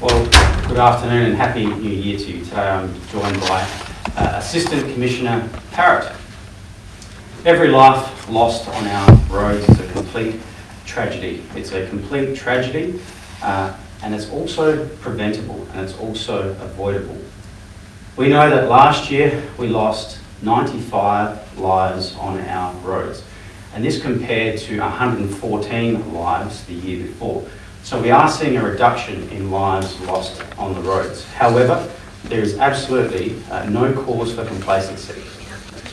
Well, good afternoon and happy new year to you. Today I'm joined by uh, Assistant Commissioner Parrott. Every life lost on our roads is a complete tragedy. It's a complete tragedy uh, and it's also preventable and it's also avoidable. We know that last year we lost 95 lives on our roads and this compared to 114 lives the year before. So we are seeing a reduction in lives lost on the roads. However, there is absolutely uh, no cause for complacency.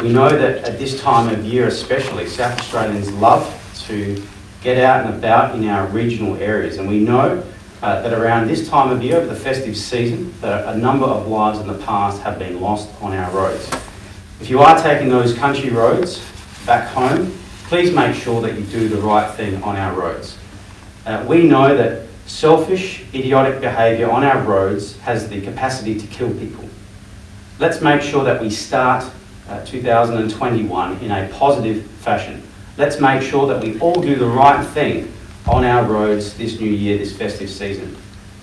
We know that at this time of year especially, South Australians love to get out and about in our regional areas and we know uh, that around this time of year, over the festive season, that a number of lives in the past have been lost on our roads. If you are taking those country roads back home, please make sure that you do the right thing on our roads. Uh, we know that selfish, idiotic behaviour on our roads has the capacity to kill people. Let's make sure that we start uh, 2021 in a positive fashion. Let's make sure that we all do the right thing on our roads this new year, this festive season.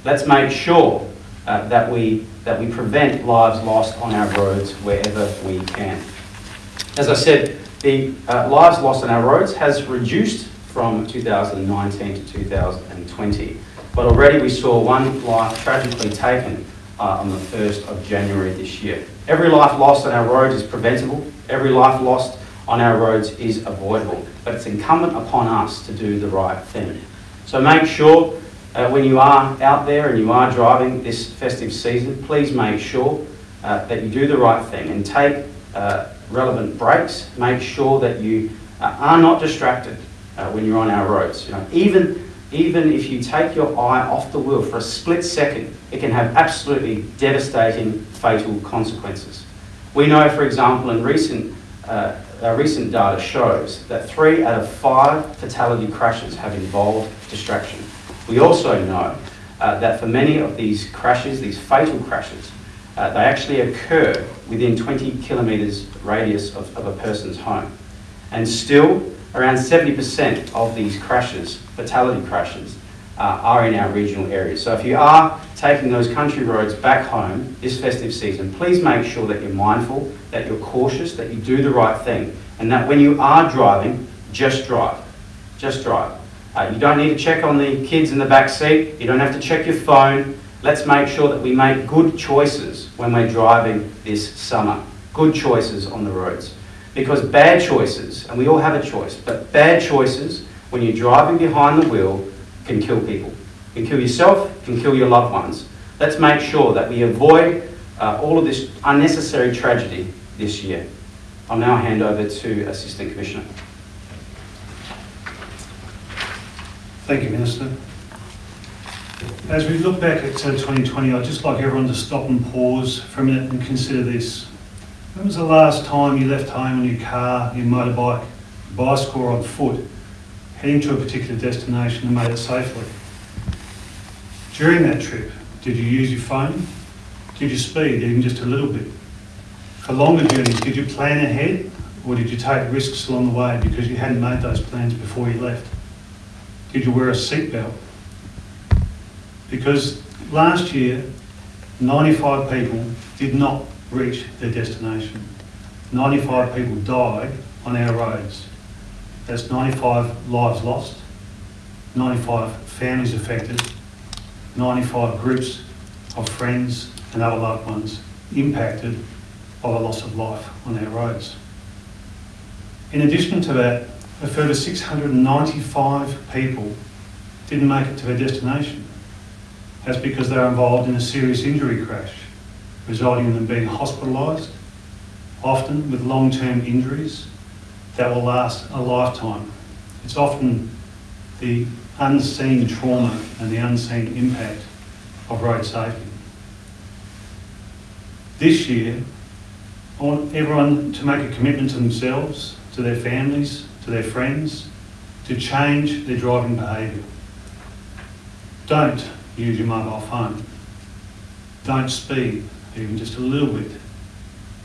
Let's make sure uh, that, we, that we prevent lives lost on our roads wherever we can. As I said, the uh, lives lost on our roads has reduced from 2019 to 2020. But already we saw one life tragically taken uh, on the 1st of January this year. Every life lost on our roads is preventable. Every life lost on our roads is avoidable. But it's incumbent upon us to do the right thing. So make sure uh, when you are out there and you are driving this festive season, please make sure uh, that you do the right thing and take uh, relevant breaks. Make sure that you uh, are not distracted uh, when you're on our roads. You know, even, even if you take your eye off the wheel for a split second, it can have absolutely devastating, fatal consequences. We know, for example, in recent, uh, our recent data shows that three out of five fatality crashes have involved distraction. We also know uh, that for many of these crashes, these fatal crashes, uh, they actually occur within 20 kilometres radius of, of a person's home. And still, Around 70% of these crashes, fatality crashes, uh, are in our regional areas. So if you are taking those country roads back home this festive season, please make sure that you're mindful, that you're cautious, that you do the right thing, and that when you are driving, just drive. Just drive. Uh, you don't need to check on the kids in the back seat. You don't have to check your phone. Let's make sure that we make good choices when we're driving this summer. Good choices on the roads. Because bad choices, and we all have a choice, but bad choices when you're driving behind the wheel can kill people. Can kill yourself, can kill your loved ones. Let's make sure that we avoid uh, all of this unnecessary tragedy this year. I'll now hand over to Assistant Commissioner. Thank you, Minister. As we look back at 2020, I'd just like everyone to stop and pause for a minute and consider this. When was the last time you left home in your car, your motorbike, bicycle or on foot, heading to a particular destination and made it safely? During that trip, did you use your phone? Did you speed even just a little bit? For longer journeys, did you plan ahead or did you take risks along the way because you hadn't made those plans before you left? Did you wear a seatbelt? Because last year, 95 people did not reach their destination. 95 people died on our roads. That's 95 lives lost, 95 families affected, 95 groups of friends and other loved ones impacted by the loss of life on our roads. In addition to that, a further 695 people didn't make it to their destination. That's because they were involved in a serious injury crash resulting in them being hospitalised, often with long-term injuries that will last a lifetime. It's often the unseen trauma and the unseen impact of road safety. This year, I want everyone to make a commitment to themselves, to their families, to their friends, to change their driving behaviour. Don't use your mobile phone. Don't speed even just a little bit,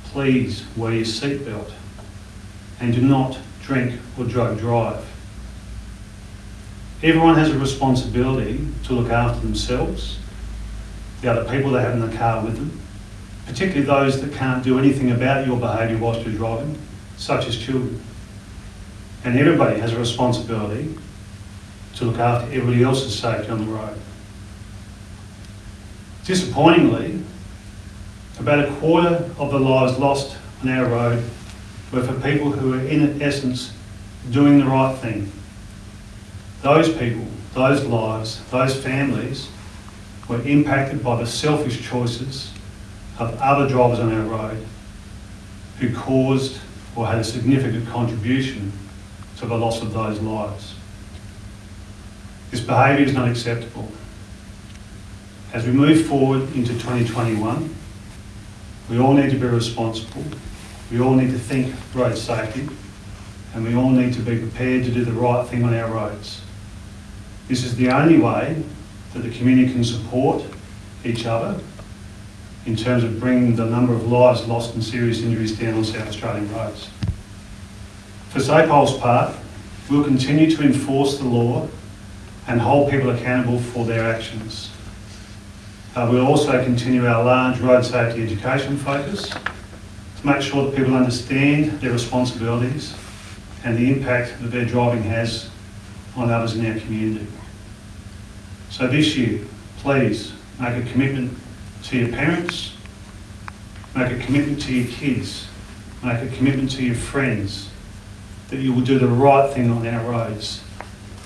please wear your seatbelt and do not drink or drug drive. Everyone has a responsibility to look after themselves the other people they have in the car with them, particularly those that can't do anything about your behaviour whilst you're driving, such as children. And everybody has a responsibility to look after everybody else's safety on the road. Disappointingly, about a quarter of the lives lost on our road were for people who were in essence doing the right thing. Those people, those lives, those families were impacted by the selfish choices of other drivers on our road who caused or had a significant contribution to the loss of those lives. This behaviour is not acceptable. As we move forward into 2021, we all need to be responsible. We all need to think road safety and we all need to be prepared to do the right thing on our roads. This is the only way that the community can support each other in terms of bringing the number of lives lost and serious injuries down on South Australian roads. For SAPOL's part, we'll continue to enforce the law and hold people accountable for their actions. Uh, we'll also continue our large road safety education focus to make sure that people understand their responsibilities and the impact that their driving has on others in our community. So this year, please make a commitment to your parents, make a commitment to your kids, make a commitment to your friends that you will do the right thing on our roads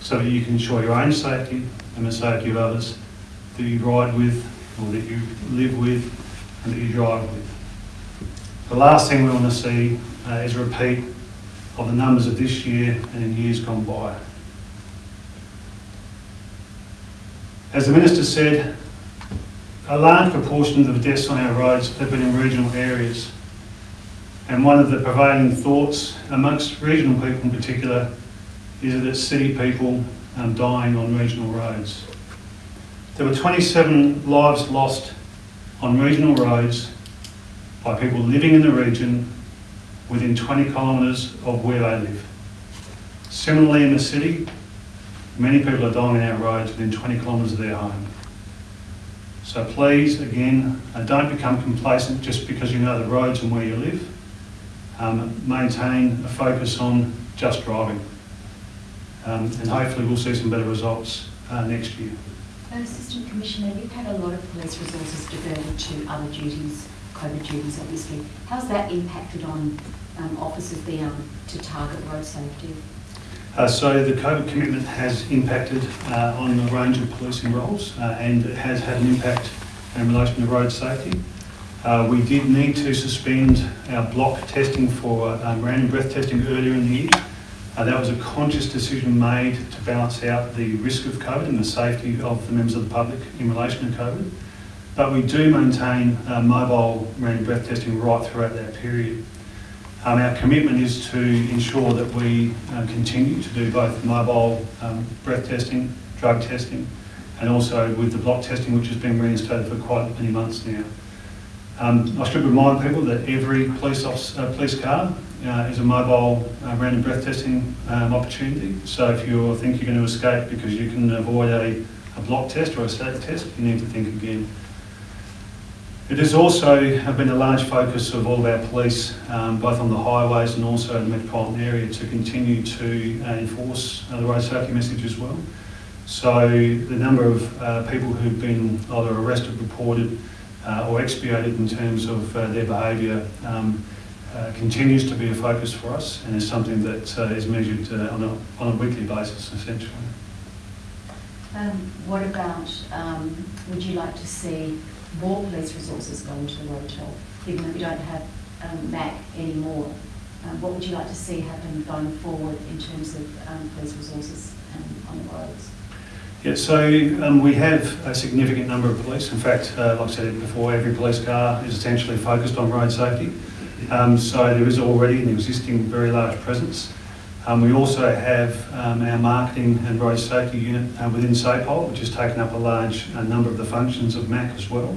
so that you can ensure your own safety and the safety of others that you ride with or that you live with and that you drive with. The last thing we want to see uh, is a repeat of the numbers of this year and in years gone by. As the Minister said, a large proportion of the deaths on our roads have been in regional areas. And one of the prevailing thoughts amongst regional people in particular is that it's city people um, dying on regional roads. There were 27 lives lost on regional roads by people living in the region within 20 kilometres of where they live. Similarly in the city, many people are dying on our roads within 20 kilometres of their home. So please, again, uh, don't become complacent just because you know the roads and where you live. Um, maintain a focus on just driving. Um, and hopefully we'll see some better results uh, next year. Assistant Commissioner, you've had a lot of police resources diverted to other duties, COVID duties obviously. How's that impacted on um, officers being able to target road safety? Uh, so the COVID commitment has impacted uh, on a range of policing roles uh, and it has had an impact in relation to road safety. Uh, we did need to suspend our block testing for um, random breath testing earlier in the year. Uh, that was a conscious decision made to balance out the risk of COVID and the safety of the members of the public in relation to COVID. But we do maintain uh, mobile random breath testing right throughout that period. Um, our commitment is to ensure that we uh, continue to do both mobile um, breath testing, drug testing, and also with the block testing, which has been reinstated for quite many months now. Um, I should remind people that every police, officer, uh, police car uh, is a mobile uh, random breath testing um, opportunity. So if you think you're going to escape because you can avoid a, a block test or a static test, you need to think again. It has also been a large focus of all of our police, um, both on the highways and also in the metropolitan area, to continue to uh, enforce the road safety message as well. So the number of uh, people who've been either arrested, reported, uh, or expiated in terms of uh, their behaviour um, uh, continues to be a focus for us and is something that is measured on a, on a weekly basis, essentially. Um, what about, um, would you like to see more police resources go into the road toll, given that we don't have um, MAC anymore? Um, what would you like to see happen going forward in terms of um, police resources um, on the roads? Yeah, so um, we have a significant number of police. In fact, uh, like I said before, every police car is essentially focused on road safety. Um, so there is already an existing very large presence. Um, we also have um, our marketing and road safety unit uh, within SAPOL, which has taken up a large uh, number of the functions of MAC as well.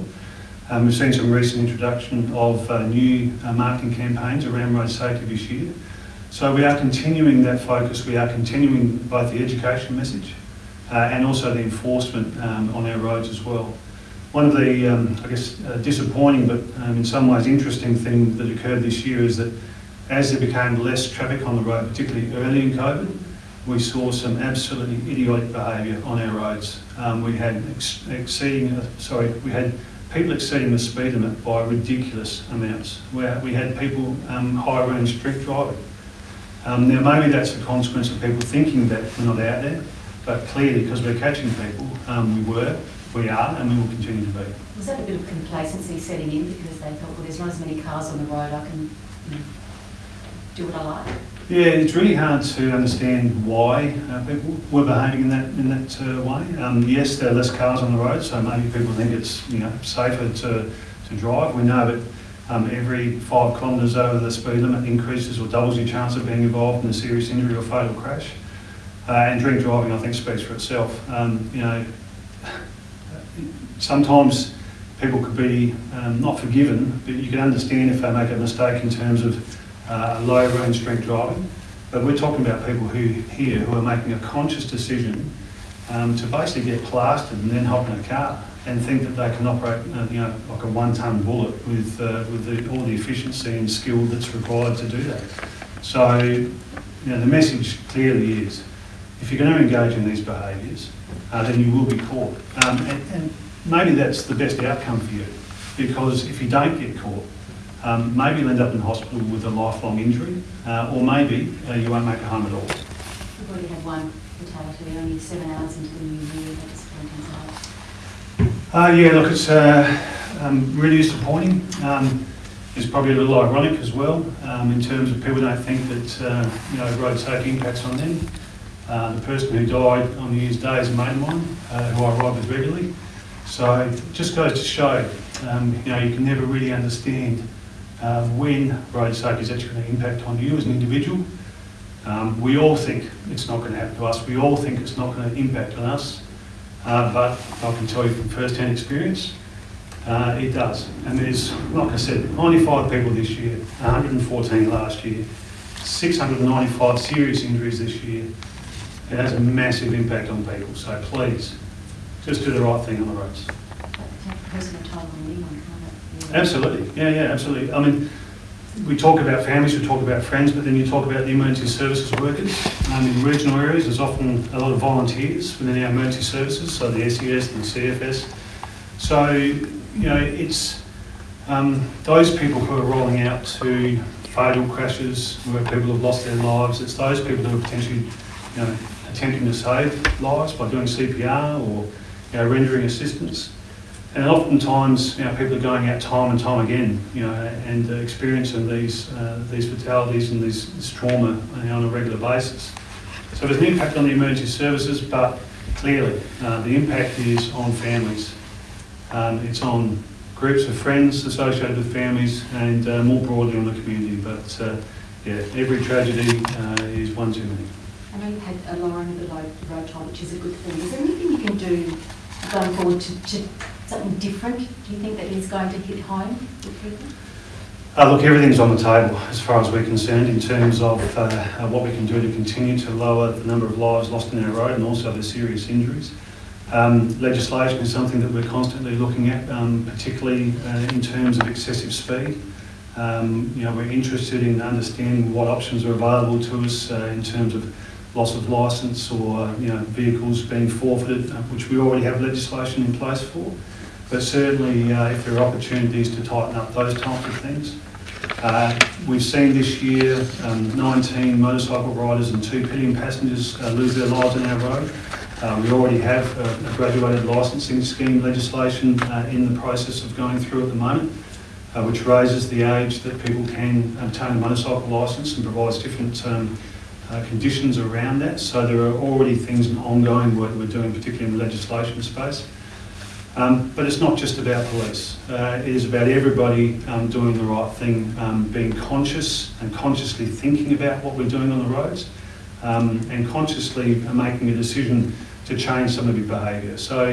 Um, we've seen some recent introduction of uh, new uh, marketing campaigns around road safety this year. So we are continuing that focus. We are continuing both the education message uh, and also the enforcement um, on our roads as well. One of the, um, I guess, uh, disappointing but um, in some ways interesting thing that occurred this year is that as there became less traffic on the road, particularly early in COVID, we saw some absolutely idiotic behaviour on our roads. Um, we had ex- exceeding, uh, sorry, we had people exceeding the speed limit by ridiculous amounts. Where we had people um, high range drink driving. Um, now maybe that's a consequence of people thinking that we're not out there, but clearly because we're catching people, um, we were, we are, and we will continue to be. Was that a bit of complacency setting in because they thought, well, there's not as many cars on the road, I can you know, do what I like? Yeah, it's really hard to understand why uh, people were behaving in that in that uh, way. Um, yes, there are less cars on the road, so maybe people think it's you know safer to, to drive. We know that um, every five kilometres over the speed limit increases or doubles your chance of being involved in a serious injury or fatal crash. Uh, and drink driving, I think, speaks for itself. Um, you know, sometimes people could be um, not forgiven, but you can understand if they make a mistake in terms of uh, low range drink driving. But we're talking about people who here who are making a conscious decision um, to basically get plastered and then hop in a car and think that they can operate, uh, you know, like a one-ton bullet with uh, with the, all the efficiency and skill that's required to do that. So, you know, the message clearly is, if you're going to engage in these behaviours, uh, then you will be caught. Um, and, and maybe that's the best outcome for you, because if you don't get caught, um, maybe you'll end up in hospital with a lifelong injury, uh, or maybe uh, you won't make it home at all. We've already had one fatality, only seven hours into the new year, that disappointing. Uh, yeah, look, it's uh, um, really disappointing. Um, it's probably a little ironic as well, um, in terms of people don't think that uh, you know road safety impacts on them. Uh, the person who died on New Year's Day is a mate of mine, uh, who I ride with regularly. So it just goes to show, um, you know, you can never really understand uh, when road safety is actually going to impact on you as an individual. Um, we all think it's not going to happen to us. We all think it's not going to impact on us. Uh, but I can tell you from first-hand experience, uh, it does. And there's, like I said, 95 people this year, 114 last year, 695 serious injuries this year. It has a massive impact on people. So please, just do the right thing on the roads. Absolutely, yeah, yeah, absolutely. I mean, we talk about families, we talk about friends, but then you talk about the emergency services workers. Um, in regional areas, there's often a lot of volunteers within our emergency services, so the SES and the CFS. So, you know, it's um, those people who are rolling out to fatal crashes where people have lost their lives. It's those people who are potentially, you know, attempting to save lives by doing CPR or, you know, rendering assistance. And oftentimes, you know, people are going out time and time again, you know, and uh, experiencing these uh, these fatalities and these, this trauma you know, on a regular basis. So there's an impact on the emergency services, but clearly uh, the impact is on families. Um, it's on groups of friends associated with families, and uh, more broadly on the community. But uh, yeah, every tragedy uh, is one too many. I know you've had a lowering of the road, toll, which is a good thing. Is there anything you can do going forward to, to something different? Do you think that is going to hit home people? Uh, look, everything's on the table as far as we're concerned in terms of uh, uh, what we can do to continue to lower the number of lives lost in our road and also the serious injuries. Um, legislation is something that we're constantly looking at, um, particularly uh, in terms of excessive speed. Um, you know, we're interested in understanding what options are available to us uh, in terms of loss of licence or you know vehicles being forfeited, uh, which we already have legislation in place for. But certainly, uh, if there are opportunities to tighten up those types of things. Uh, we've seen this year um, 19 motorcycle riders and two pillion passengers uh, lose their lives on our road. Uh, we already have a, graduated licensing scheme legislation uh, in the process of going through at the moment, uh, which raises the age that people can obtain a motorcycle licence and provides different um, uh, conditions around that. So there are already things and ongoing work we're doing, particularly in the legislation space. Um, but it's not just about police. Uh, it is about everybody um, doing the right thing, um, being conscious and consciously thinking about what we're doing on the roads, um, and consciously making a decision to change some of your behaviour. So,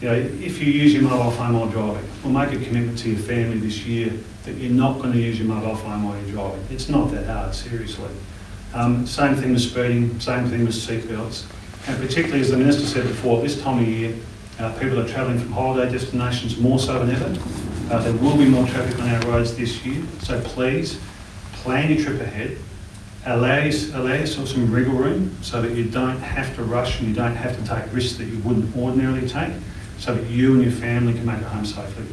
you know, if you use your mobile phone while driving, well, make a commitment to your family this year that you're not going to use your mobile phone while you're driving. It's not that hard, seriously. Um, same thing with speeding, same thing with seatbelts. And particularly, as the Minister said before, this time of year, Uh, people are travelling from holiday destinations more so than ever. Uh, there will be more traffic on our roads this year, so please plan your trip ahead. Allow, allow yourself some wriggle room so that you don't have to rush and you don't have to take risks that you wouldn't ordinarily take, so that you and your family can make it home safely.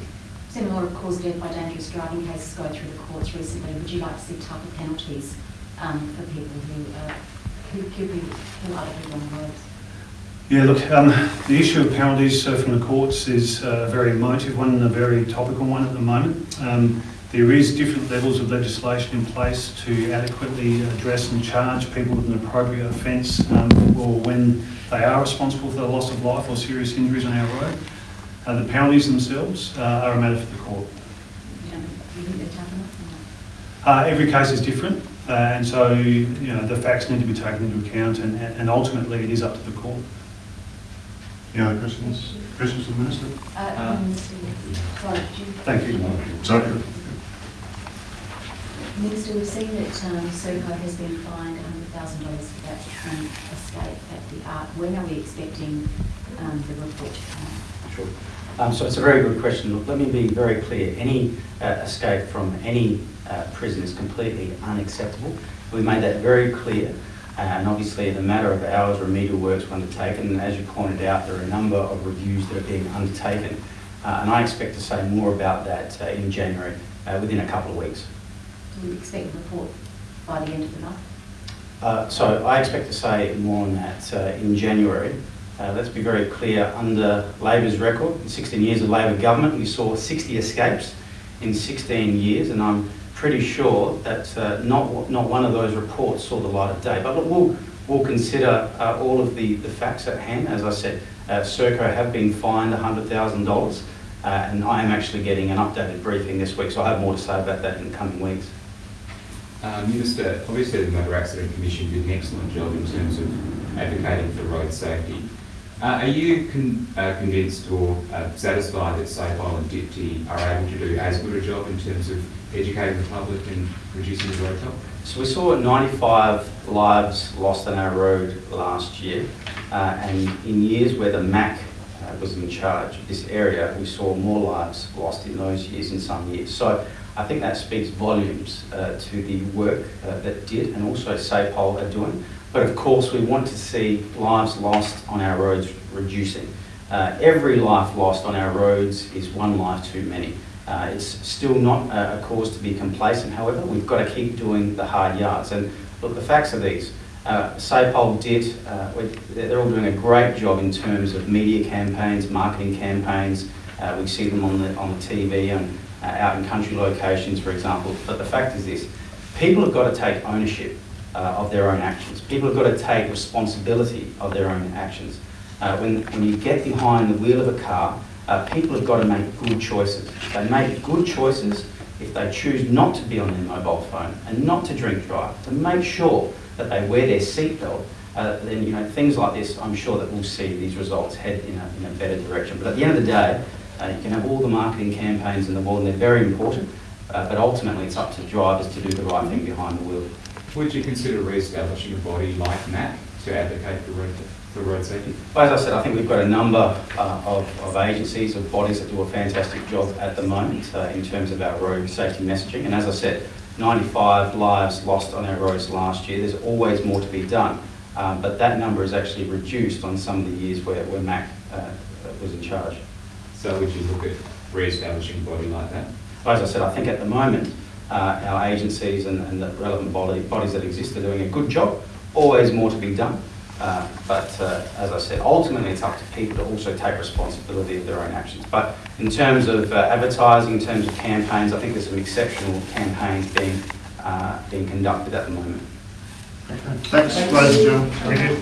Lot of cause death by dangerous driving cases go through the courts recently. Would you like to see tougher penalties um, for people who, uh, who kill other people on the roads? Yeah, look, um, the issue of penalties uh, from the courts is uh, a very emotive one and a very topical one at the moment. Um, there is different levels of legislation in place to adequately address and charge people with an appropriate offence um, or when they are responsible for the loss of life or serious injuries on our road. Uh, the penalties themselves uh, are a matter for the court. You don't, you think they're tough enough? or not? Uh, every case is different, uh, and so you know the facts need to be taken into account, and, and ultimately it is up to the court. Any other questions? Questions of the Minister? Uh, Uh, Minister, sorry, you? Thank you. Sorry. Minister, we've seen that um, Serco has been fined $100,000 for that train escape at the Arc. When are we expecting um, the report to come out? Sure. Um, so it's a very good question. Look, let me be very clear. Any uh, escape from any uh, prison is completely unacceptable. We made that very clear. Uh, and obviously, in a matter of hours, remedial works were undertaken. And as you pointed out, there are a number of reviews that are being undertaken. Uh, and I expect to say more about that uh, in January, uh, within a couple of weeks. Do we expect a report by the end of the month? Uh, So I expect to say more on that in January. Let's be very clear, under Labor's record, in 16 years of Labor government, we saw 60 escapes in 16 years, and I'm pretty sure that uh, not, not one of those reports saw the light of day. But look, we'll, we'll consider uh, all of the, the facts at hand. As I said, uh, Serco have been fined $100,000, uh, and I am actually getting an updated briefing this week, so I have more to say about that in the coming weeks. Uh, Minister, obviously the Motor Accident Commission did an excellent job in terms of advocating for road safety. Uh, are you con- uh, convinced or uh, satisfied that SAPOL and DPTI are able to do as good a job in terms of educating the public and reducing the road toll? So we saw 95 lives lost on our road last year, uh, and in years where the MAC uh, was in charge of this area, we saw more lives lost in those years in some years. So I think that speaks volumes uh, to the work uh, that did and also SAPOL are doing. But of course, we want to see lives lost on our roads reducing. Uh, every life lost on our roads is one life too many. Uh, it's still not a, a cause to be complacent, however, we've got to keep doing the hard yards. And look, the facts are these. Uh, SAPOL did, uh, they're all doing a great job in terms of media campaigns, marketing campaigns. Uh, we see them on the, on the TV and uh, out in country locations, for example. But the fact is this, people have got to take ownership uh, of their own actions. People have got to take responsibility of their own actions. Uh, when, when you get behind the wheel of a car, uh, people have got to make good choices. They make good choices if they choose not to be on their mobile phone and not to drink drive, to make sure that they wear their seatbelt, uh, then you know things like this, I'm sure that we'll see these results head in a, in a better direction. But at the end of the day, uh, you can have all the marketing campaigns in the world, and they're very important, uh, but ultimately it's up to drivers to do the right thing behind the wheel. Would you consider re-establishing a body like MAC to advocate for road, for road safety? But as I said, I think we've got a number uh, of, of agencies, of bodies that do a fantastic job at the moment uh, in terms of our road safety messaging. And as I said, 95 lives lost on our roads last year. There's always more to be done. Um, but that number is actually reduced on some of the years where, where MAC uh, was in charge. So would you look at re-establishing a body like that? As I said, I think at the moment, uh, our agencies and, and the relevant body, bodies that exist are doing a good job. Always more to be done. Uh, but uh, as I said, ultimately it's up to people to also take responsibility of their own actions. But in terms of uh, advertising, in terms of campaigns, I think there's some exceptional campaigns being, uh, being conducted at the moment. Thanks, ladies and gentlemen.